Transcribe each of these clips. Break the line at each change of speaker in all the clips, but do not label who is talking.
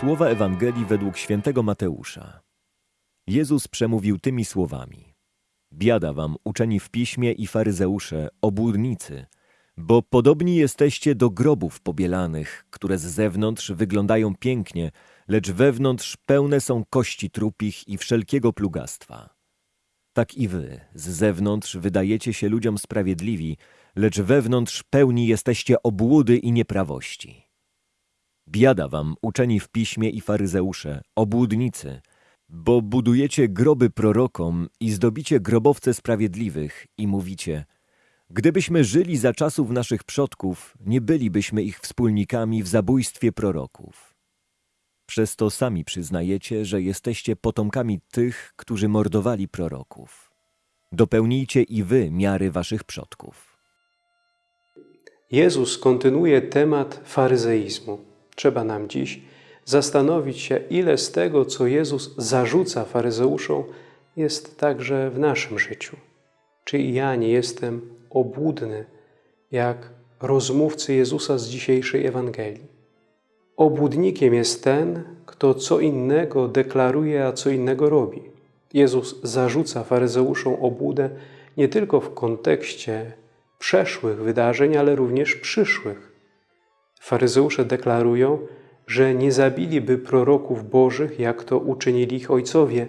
Słowa Ewangelii według świętego Mateusza. Jezus przemówił tymi słowami. Biada wam, uczeni w piśmie i faryzeusze, obłudnicy, bo podobni jesteście do grobów pobielanych, które z zewnątrz wyglądają pięknie, lecz wewnątrz pełne są kości trupich i wszelkiego plugastwa. Tak i wy, z zewnątrz wydajecie się ludziom sprawiedliwi, lecz wewnątrz pełni jesteście obłudy i nieprawości. Biada wam, uczeni w piśmie i faryzeusze, obłudnicy, bo budujecie groby prorokom i zdobicie grobowce sprawiedliwych i mówicie, gdybyśmy żyli za czasów naszych przodków, nie bylibyśmy ich wspólnikami w zabójstwie proroków. Przez to sami przyznajecie, że jesteście potomkami tych, którzy mordowali proroków. Dopełnijcie i wy miary waszych przodków.
Jezus kontynuuje temat faryzeizmu. Trzeba nam dziś zastanowić się, ile z tego, co Jezus zarzuca faryzeuszom, jest także w naszym życiu. Czy i ja nie jestem obłudny, jak rozmówcy Jezusa z dzisiejszej Ewangelii? Obłudnikiem jest ten, kto co innego deklaruje, a co innego robi. Jezus zarzuca faryzeuszom obłudę nie tylko w kontekście przeszłych wydarzeń, ale również przyszłych. Faryzeusze deklarują, że nie zabiliby proroków bożych, jak to uczynili ich ojcowie,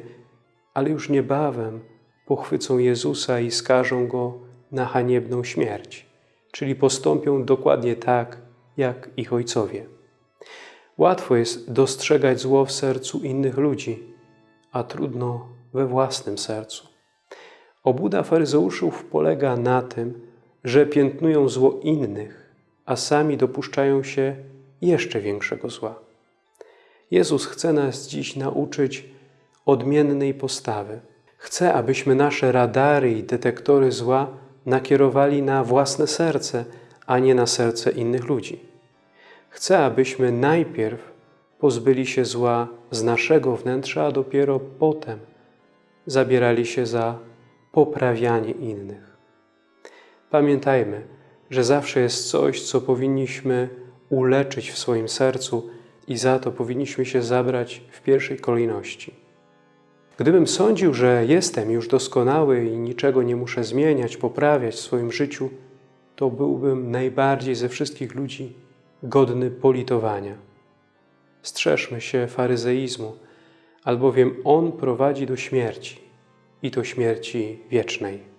ale już niebawem pochwycą Jezusa i skażą Go na haniebną śmierć, czyli postąpią dokładnie tak, jak ich ojcowie. Łatwo jest dostrzegać zło w sercu innych ludzi, a trudno we własnym sercu. Obuda faryzeuszów polega na tym, że piętnują zło innych, a sami dopuszczają się jeszcze większego zła. Jezus chce nas dziś nauczyć odmiennej postawy. Chce, abyśmy nasze radary i detektory zła nakierowali na własne serce, a nie na serce innych ludzi. Chce, abyśmy najpierw pozbyli się zła z naszego wnętrza, a dopiero potem zabierali się za poprawianie innych. Pamiętajmy, że zawsze jest coś, co powinniśmy uleczyć w swoim sercu i za to powinniśmy się zabrać w pierwszej kolejności. Gdybym sądził, że jestem już doskonały i niczego nie muszę zmieniać, poprawiać w swoim życiu, to byłbym najbardziej ze wszystkich ludzi godny politowania. Strzeżmy się faryzeizmu, albowiem on prowadzi do śmierci i to śmierci wiecznej.